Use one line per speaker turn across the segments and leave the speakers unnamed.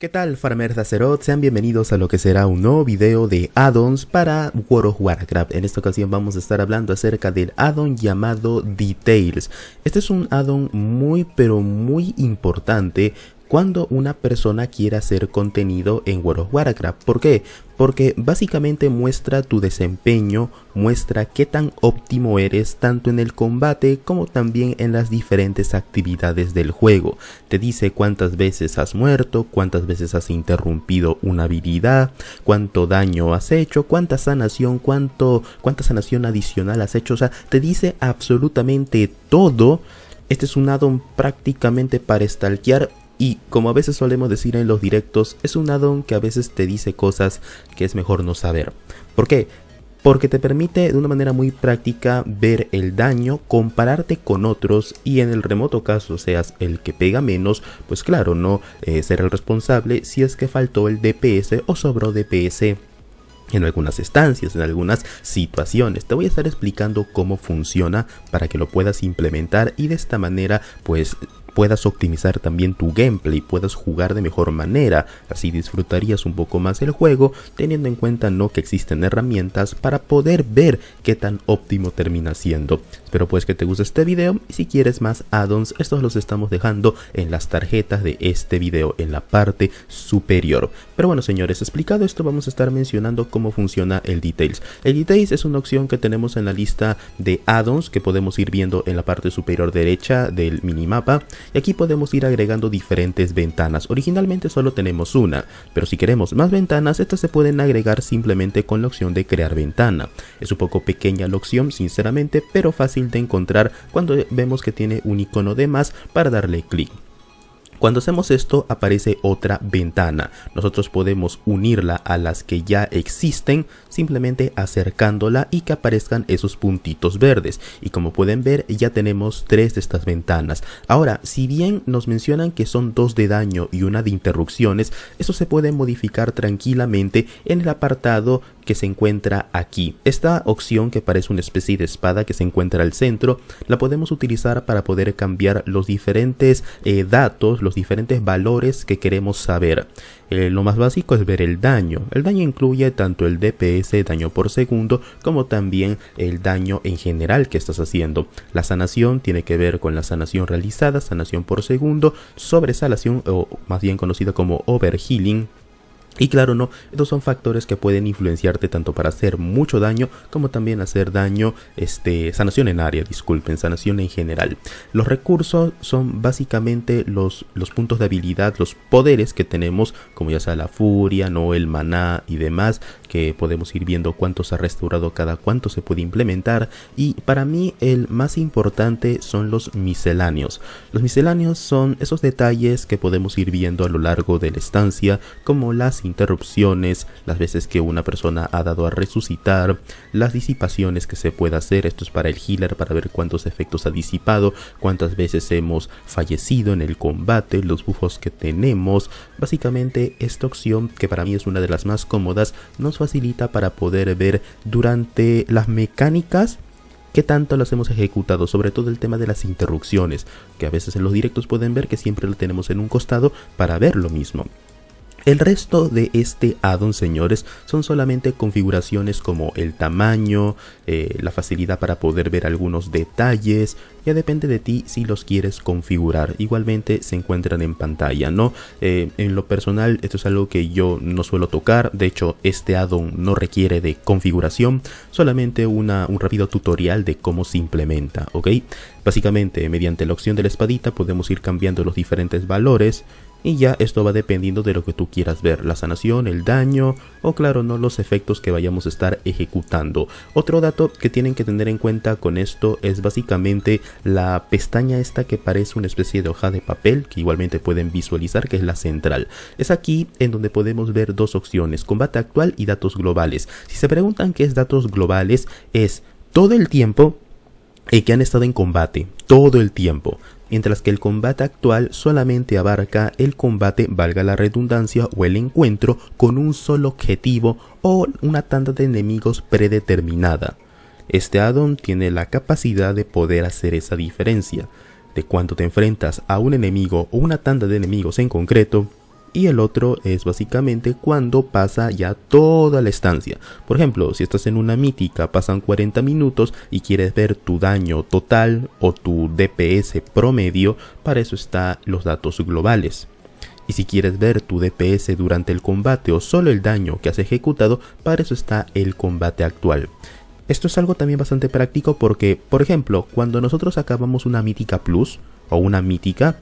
¿Qué tal farmers de? Sean bienvenidos a lo que será un nuevo video de addons para World of Warcraft. En esta ocasión vamos a estar hablando acerca del addon llamado Details. Este es un addon muy pero muy importante cuando una persona quiere hacer contenido en World of Warcraft. ¿Por qué? Porque básicamente muestra tu desempeño, muestra qué tan óptimo eres tanto en el combate como también en las diferentes actividades del juego. Te dice cuántas veces has muerto, cuántas veces has interrumpido una habilidad, cuánto daño has hecho, cuánta sanación, cuánto, cuánta sanación adicional has hecho. O sea, te dice absolutamente todo. Este es un addon prácticamente para stalkear y como a veces solemos decir en los directos, es un addon que a veces te dice cosas que es mejor no saber. ¿Por qué? Porque te permite de una manera muy práctica ver el daño, compararte con otros y en el remoto caso seas el que pega menos, pues claro, no eh, ser el responsable si es que faltó el DPS o sobró DPS en algunas estancias, en algunas situaciones. Te voy a estar explicando cómo funciona para que lo puedas implementar y de esta manera pues puedas optimizar también tu gameplay, puedas jugar de mejor manera, así disfrutarías un poco más el juego, teniendo en cuenta no que existen herramientas para poder ver qué tan óptimo termina siendo. Espero pues que te guste este video y si quieres más addons, estos los estamos dejando en las tarjetas de este video, en la parte superior. Pero bueno señores, explicado esto vamos a estar mencionando cómo funciona el Details. El Details es una opción que tenemos en la lista de addons que podemos ir viendo en la parte superior derecha del minimapa y aquí podemos ir agregando diferentes ventanas. Originalmente solo tenemos una, pero si queremos más ventanas, estas se pueden agregar simplemente con la opción de crear ventana. Es un poco pequeña la opción, sinceramente, pero fácil de encontrar cuando vemos que tiene un icono de más para darle clic. Cuando hacemos esto aparece otra ventana. Nosotros podemos unirla a las que ya existen simplemente acercándola y que aparezcan esos puntitos verdes. Y como pueden ver ya tenemos tres de estas ventanas. Ahora, si bien nos mencionan que son dos de daño y una de interrupciones, eso se puede modificar tranquilamente en el apartado que se encuentra aquí. Esta opción que parece una especie de espada que se encuentra al centro, la podemos utilizar para poder cambiar los diferentes eh, datos, los diferentes valores que queremos saber. Eh, lo más básico es ver el daño. El daño incluye tanto el DPS, daño por segundo, como también el daño en general que estás haciendo. La sanación tiene que ver con la sanación realizada, sanación por segundo, sobresalación o más bien conocida como overhealing y claro, no, estos son factores que pueden influenciarte tanto para hacer mucho daño como también hacer daño, este, sanación en área, disculpen, sanación en general. Los recursos son básicamente los, los puntos de habilidad, los poderes que tenemos, como ya sea la furia, no el maná y demás, que podemos ir viendo cuánto se ha restaurado cada cuánto se puede implementar. Y para mí el más importante son los misceláneos. Los misceláneos son esos detalles que podemos ir viendo a lo largo de la estancia, como las interrupciones, las veces que una persona ha dado a resucitar, las disipaciones que se puede hacer, esto es para el healer para ver cuántos efectos ha disipado, cuántas veces hemos fallecido en el combate, los buffos que tenemos, básicamente esta opción que para mí es una de las más cómodas nos facilita para poder ver durante las mecánicas qué tanto las hemos ejecutado, sobre todo el tema de las interrupciones, que a veces en los directos pueden ver que siempre lo tenemos en un costado para ver lo mismo. El resto de este addon, señores, son solamente configuraciones como el tamaño, eh, la facilidad para poder ver algunos detalles. Ya depende de ti si los quieres configurar. Igualmente se encuentran en pantalla, ¿no? Eh, en lo personal, esto es algo que yo no suelo tocar. De hecho, este addon no requiere de configuración, solamente una, un rápido tutorial de cómo se implementa, ¿ok? Básicamente, mediante la opción de la espadita podemos ir cambiando los diferentes valores y ya esto va dependiendo de lo que tú quieras ver, la sanación, el daño o claro no los efectos que vayamos a estar ejecutando. Otro dato que tienen que tener en cuenta con esto es básicamente la pestaña esta que parece una especie de hoja de papel que igualmente pueden visualizar que es la central. Es aquí en donde podemos ver dos opciones, combate actual y datos globales. Si se preguntan qué es datos globales es todo el tiempo y que han estado en combate, todo el tiempo mientras que el combate actual solamente abarca el combate, valga la redundancia, o el encuentro con un solo objetivo o una tanda de enemigos predeterminada. Este addon tiene la capacidad de poder hacer esa diferencia, de cuando te enfrentas a un enemigo o una tanda de enemigos en concreto, y el otro es básicamente cuando pasa ya toda la estancia. Por ejemplo, si estás en una mítica, pasan 40 minutos y quieres ver tu daño total o tu DPS promedio, para eso están los datos globales. Y si quieres ver tu DPS durante el combate o solo el daño que has ejecutado, para eso está el combate actual. Esto es algo también bastante práctico porque, por ejemplo, cuando nosotros acabamos una mítica plus o una mítica,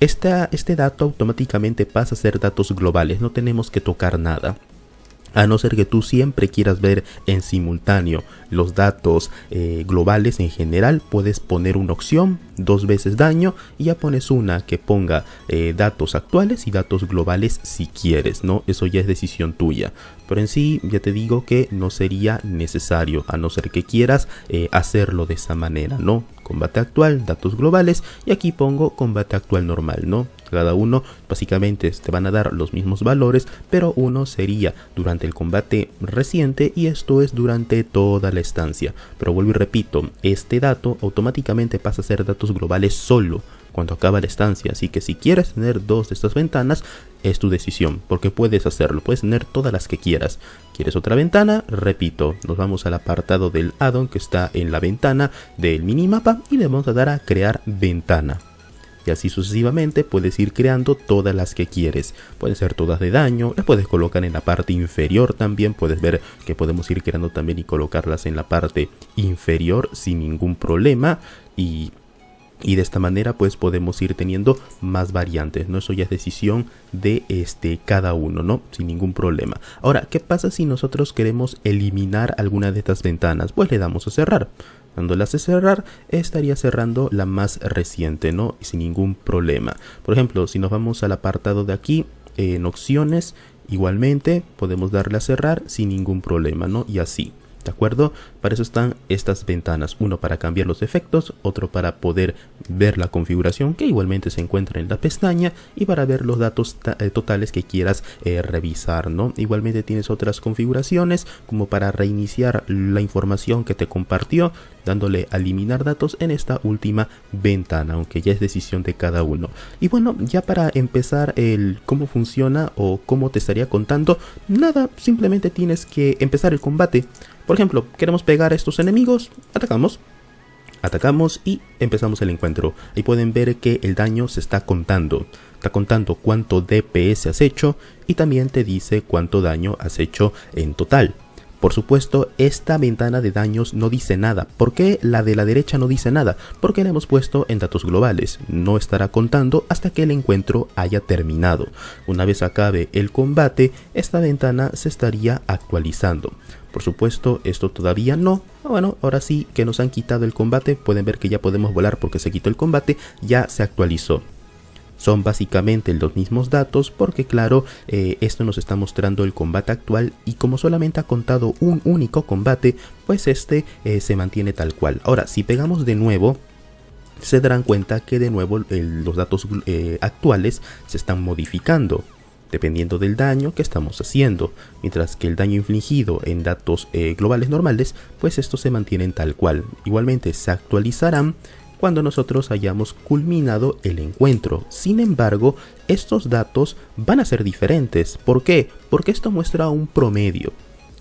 este dato automáticamente pasa a ser datos globales, no tenemos que tocar nada. A no ser que tú siempre quieras ver en simultáneo los datos eh, globales en general, puedes poner una opción, dos veces daño, y ya pones una que ponga eh, datos actuales y datos globales si quieres, ¿no? Eso ya es decisión tuya. Pero en sí, ya te digo que no sería necesario, a no ser que quieras eh, hacerlo de esa manera, ¿no? Combate actual, datos globales, y aquí pongo combate actual normal, ¿no? Cada uno básicamente te van a dar los mismos valores, pero uno sería durante el combate reciente y esto es durante toda la estancia. Pero vuelvo y repito, este dato automáticamente pasa a ser datos globales solo cuando acaba la estancia, así que si quieres tener dos de estas ventanas, es tu decisión, porque puedes hacerlo, puedes tener todas las que quieras. ¿Quieres otra ventana? Repito, nos vamos al apartado del addon que está en la ventana del minimapa y le vamos a dar a crear ventana y así sucesivamente puedes ir creando todas las que quieres. Pueden ser todas de daño, las puedes colocar en la parte inferior también, puedes ver que podemos ir creando también y colocarlas en la parte inferior sin ningún problema y y de esta manera pues podemos ir teniendo más variantes, ¿no? Eso ya es decisión de este cada uno, ¿no? Sin ningún problema. Ahora, ¿qué pasa si nosotros queremos eliminar alguna de estas ventanas? Pues le damos a cerrar. Dándolas a cerrar, estaría cerrando la más reciente, ¿no? Sin ningún problema. Por ejemplo, si nos vamos al apartado de aquí, en opciones, igualmente podemos darle a cerrar sin ningún problema, ¿no? Y así. ¿De acuerdo? Para eso están estas ventanas, uno para cambiar los efectos, otro para poder ver la configuración que igualmente se encuentra en la pestaña y para ver los datos eh, totales que quieras eh, revisar, ¿no? Igualmente tienes otras configuraciones como para reiniciar la información que te compartió, dándole a eliminar datos en esta última ventana, aunque ya es decisión de cada uno. Y bueno, ya para empezar el cómo funciona o cómo te estaría contando, nada, simplemente tienes que empezar el combate. Por ejemplo, queremos pegar a estos enemigos, atacamos, atacamos y empezamos el encuentro. Ahí pueden ver que el daño se está contando. Está contando cuánto DPS has hecho y también te dice cuánto daño has hecho en total. Por supuesto, esta ventana de daños no dice nada. ¿Por qué la de la derecha no dice nada? Porque la hemos puesto en datos globales. No estará contando hasta que el encuentro haya terminado. Una vez acabe el combate, esta ventana se estaría actualizando. Por supuesto, esto todavía no. Ah, bueno, ahora sí que nos han quitado el combate. Pueden ver que ya podemos volar porque se quitó el combate. Ya se actualizó son básicamente los mismos datos porque claro eh, esto nos está mostrando el combate actual y como solamente ha contado un único combate pues este eh, se mantiene tal cual ahora si pegamos de nuevo se darán cuenta que de nuevo los datos eh, actuales se están modificando dependiendo del daño que estamos haciendo, mientras que el daño infligido en datos globales normales, pues estos se mantienen tal cual. Igualmente se actualizarán cuando nosotros hayamos culminado el encuentro. Sin embargo, estos datos van a ser diferentes. ¿Por qué? Porque esto muestra un promedio.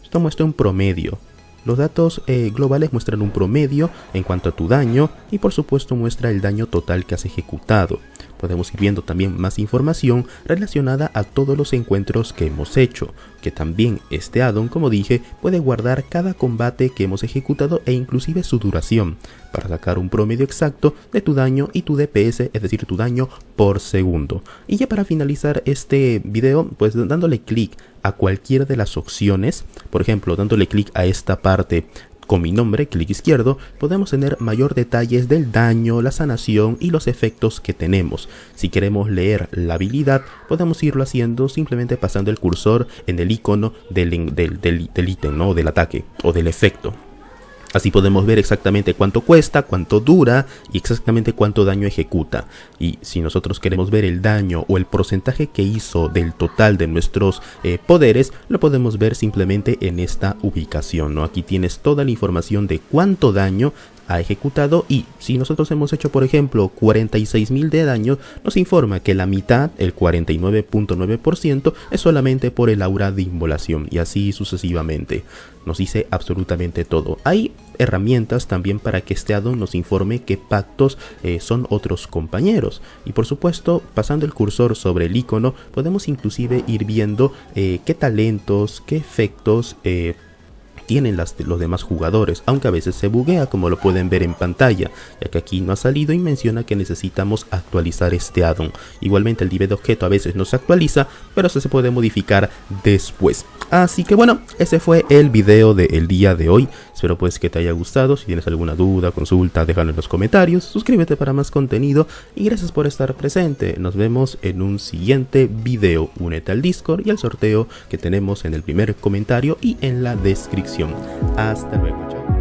Esto muestra un promedio. Los datos eh, globales muestran un promedio en cuanto a tu daño y por supuesto muestra el daño total que has ejecutado podemos ir viendo también más información relacionada a todos los encuentros que hemos hecho, que también este addon, como dije, puede guardar cada combate que hemos ejecutado e inclusive su duración, para sacar un promedio exacto de tu daño y tu DPS, es decir, tu daño por segundo. Y ya para finalizar este video, pues dándole clic a cualquiera de las opciones, por ejemplo, dándole clic a esta parte con mi nombre, clic izquierdo, podemos tener mayor detalles del daño, la sanación y los efectos que tenemos. Si queremos leer la habilidad, podemos irlo haciendo simplemente pasando el cursor en el icono del, del, ítem, ¿no? del ataque o del efecto. Así podemos ver exactamente cuánto cuesta, cuánto dura y exactamente cuánto daño ejecuta. Y si nosotros queremos ver el daño o el porcentaje que hizo del total de nuestros eh, poderes, lo podemos ver simplemente en esta ubicación. ¿no? Aquí tienes toda la información de cuánto daño ha ejecutado y si nosotros hemos hecho por ejemplo 46.000 de daño nos informa que la mitad, el 49.9% es solamente por el aura de inmolación y así sucesivamente. Nos dice absolutamente todo. Hay herramientas también para que este addon nos informe qué pactos eh, son otros compañeros y por supuesto pasando el cursor sobre el icono podemos inclusive ir viendo eh, qué talentos, qué efectos eh, tienen las, los demás jugadores, aunque a veces se buguea como lo pueden ver en pantalla, ya que aquí no ha salido y menciona que necesitamos actualizar este addon. Igualmente el div de objeto a veces no se actualiza, pero eso se puede modificar después. Así que bueno, ese fue el video del día de hoy. Espero pues que te haya gustado. Si tienes alguna duda, consulta, déjalo en los comentarios. Suscríbete para más contenido y gracias por estar presente. Nos vemos en un siguiente video. Únete al Discord y al sorteo que tenemos en el primer comentario y en la descripción. Hasta luego, chao.